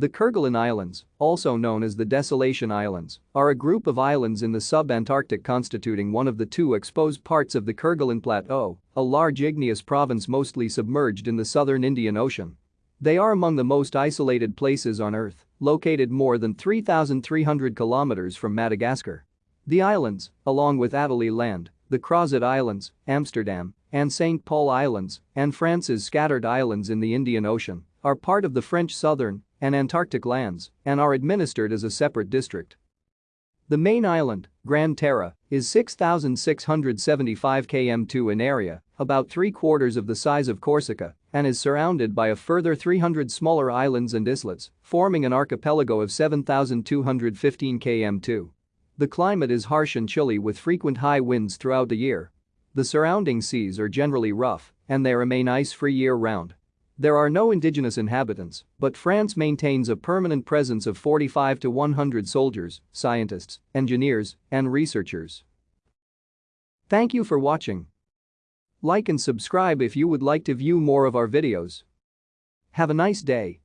The Kerguelen Islands, also known as the Desolation Islands, are a group of islands in the sub-Antarctic constituting one of the two exposed parts of the Kerguelen Plateau, a large igneous province mostly submerged in the southern Indian Ocean. They are among the most isolated places on Earth, located more than 3,300 kilometers from Madagascar. The islands, along with Adelie Land, the Crozet Islands, Amsterdam, and St. Paul Islands, and France's scattered islands in the Indian Ocean, are part of the French southern and Antarctic lands and are administered as a separate district. The main island, Grande Terre, is 6,675 km2 in area, about three-quarters of the size of Corsica, and is surrounded by a further 300 smaller islands and islets, forming an archipelago of 7,215 km2. The climate is harsh and chilly with frequent high winds throughout the year. The surrounding seas are generally rough, and they remain ice-free year-round. There are no indigenous inhabitants, but France maintains a permanent presence of 45 to 100 soldiers, scientists, engineers, and researchers. Thank you for watching. Like and subscribe if you would like to view more of our videos. Have a nice day.